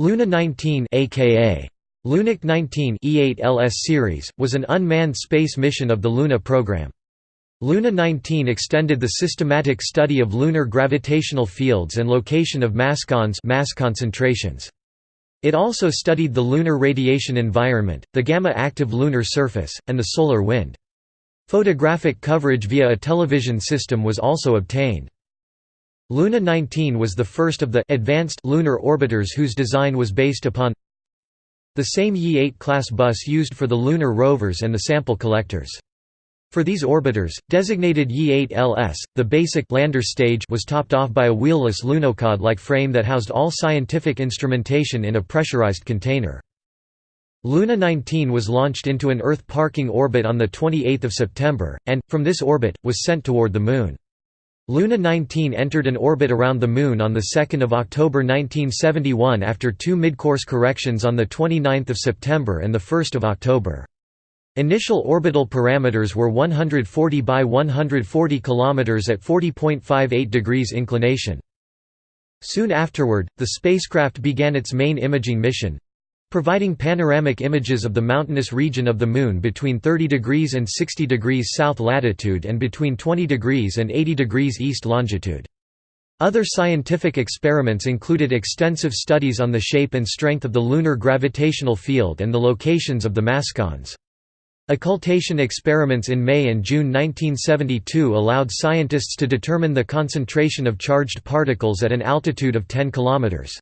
Luna 19 aka Lunik 19 E8LS series, was an unmanned space mission of the Luna program. Luna 19 extended the systematic study of lunar gravitational fields and location of mascons mass concentrations. It also studied the lunar radiation environment, the gamma-active lunar surface, and the solar wind. Photographic coverage via a television system was also obtained. Luna 19 was the first of the advanced lunar orbiters whose design was based upon the same Ye-8 class bus used for the lunar rovers and the sample collectors. For these orbiters, designated Ye-8LS, the basic lander stage was topped off by a wheelless Lunokhod-like frame that housed all scientific instrumentation in a pressurized container. Luna 19 was launched into an Earth parking orbit on 28 September, and, from this orbit, was sent toward the Moon. Luna 19 entered an orbit around the Moon on 2 October 1971 after two midcourse corrections on 29 September and 1 October. Initial orbital parameters were 140 by 140 km at 40.58 degrees inclination. Soon afterward, the spacecraft began its main imaging mission, providing panoramic images of the mountainous region of the Moon between 30 degrees and 60 degrees south latitude and between 20 degrees and 80 degrees east longitude. Other scientific experiments included extensive studies on the shape and strength of the lunar gravitational field and the locations of the mascons. Occultation experiments in May and June 1972 allowed scientists to determine the concentration of charged particles at an altitude of 10 kilometers.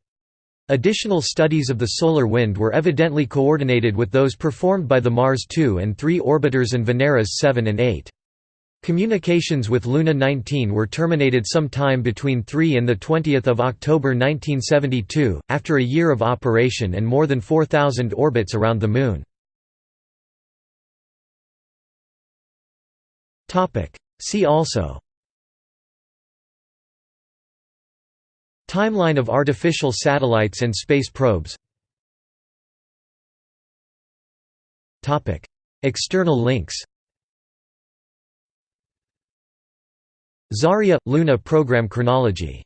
Additional studies of the solar wind were evidently coordinated with those performed by the Mars 2 and 3 orbiters and Veneras 7 and 8. Communications with Luna 19 were terminated some time between 3 and 20 October 1972, after a year of operation and more than 4,000 orbits around the Moon. See also Timeline of artificial satellites and space probes. External links. Zarya – Luna program chronology